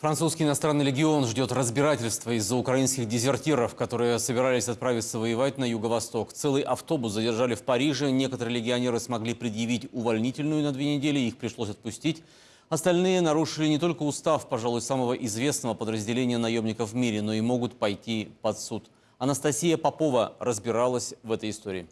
Французский иностранный легион ждет разбирательства из-за украинских дезертиров, которые собирались отправиться воевать на юго-восток. Целый автобус задержали в Париже. Некоторые легионеры смогли предъявить увольнительную на две недели, их пришлось отпустить. Остальные нарушили не только устав, пожалуй, самого известного подразделения наемников в мире, но и могут пойти под суд. Анастасия Попова разбиралась в этой истории.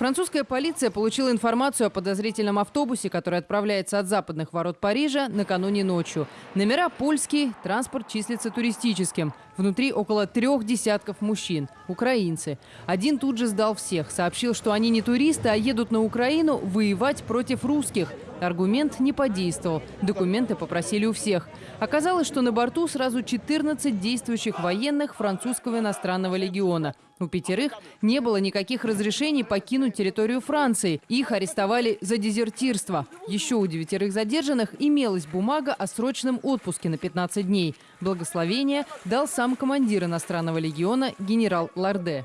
Французская полиция получила информацию о подозрительном автобусе, который отправляется от западных ворот Парижа накануне ночью. Номера польские, транспорт числится туристическим. Внутри около трех десятков мужчин, украинцы. Один тут же сдал всех, сообщил, что они не туристы, а едут на Украину воевать против русских. Аргумент не подействовал. Документы попросили у всех. Оказалось, что на борту сразу 14 действующих военных французского иностранного легиона. У пятерых не было никаких разрешений покинуть территорию Франции. Их арестовали за дезертирство. Еще у девятерых задержанных имелась бумага о срочном отпуске на 15 дней. Благословение дал сам командир иностранного легиона генерал Ларде.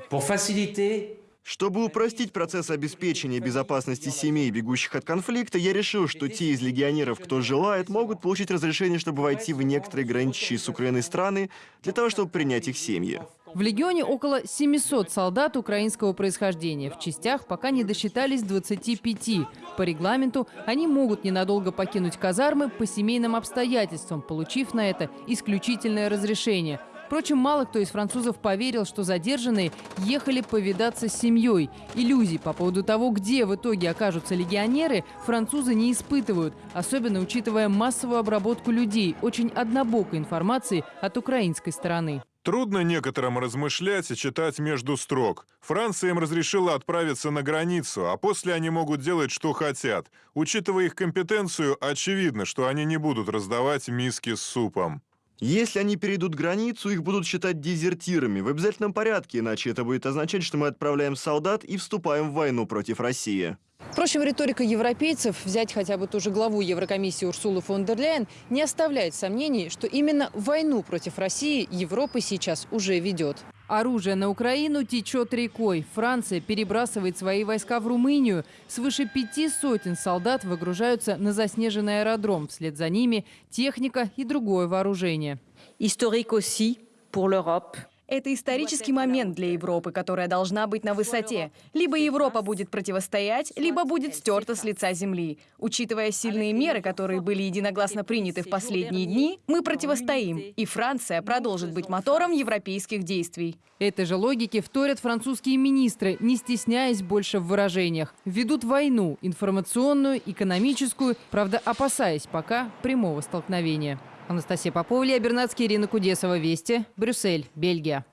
Чтобы упростить процесс обеспечения безопасности семей, бегущих от конфликта, я решил, что те из легионеров, кто желает, могут получить разрешение, чтобы войти в некоторые граничащие с Украиной страны, для того, чтобы принять их семьи. В легионе около 700 солдат украинского происхождения. В частях пока не досчитались 25. По регламенту они могут ненадолго покинуть казармы по семейным обстоятельствам, получив на это исключительное разрешение – Впрочем, мало кто из французов поверил, что задержанные ехали повидаться с семьей. Иллюзий по поводу того, где в итоге окажутся легионеры, французы не испытывают, особенно учитывая массовую обработку людей, очень однобокой информации от украинской стороны. Трудно некоторым размышлять и читать между строк. Франция им разрешила отправиться на границу, а после они могут делать, что хотят. Учитывая их компетенцию, очевидно, что они не будут раздавать миски с супом. Если они перейдут границу, их будут считать дезертирами в обязательном порядке, иначе это будет означать, что мы отправляем солдат и вступаем в войну против России. Впрочем, риторика европейцев, взять хотя бы ту же главу Еврокомиссии Урсулу фон дер Ляйен, не оставляет сомнений, что именно войну против России Европа сейчас уже ведет. Оружие на Украину течет рекой. Франция перебрасывает свои войска в Румынию. Свыше пяти сотен солдат выгружаются на заснеженный аэродром. Вслед за ними техника и другое вооружение. Историк aussi pour l'Europe. Это исторический момент для Европы, которая должна быть на высоте. Либо Европа будет противостоять, либо будет стерта с лица земли. Учитывая сильные меры, которые были единогласно приняты в последние дни, мы противостоим, и Франция продолжит быть мотором европейских действий. Этой же логике вторят французские министры, не стесняясь больше в выражениях. Ведут войну, информационную, экономическую, правда опасаясь пока прямого столкновения. Анастасия Попова, Илья Бернацкий, Ирина Кудесова. Вести. Брюссель, Бельгия.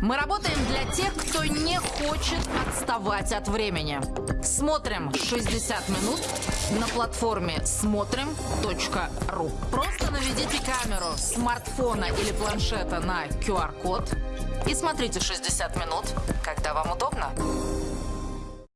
Мы работаем для тех, кто не хочет отставать от времени. Смотрим 60 минут на платформе смотрим.ру. Просто наведите камеру смартфона или планшета на QR-код и смотрите 60 минут, когда вам удобно.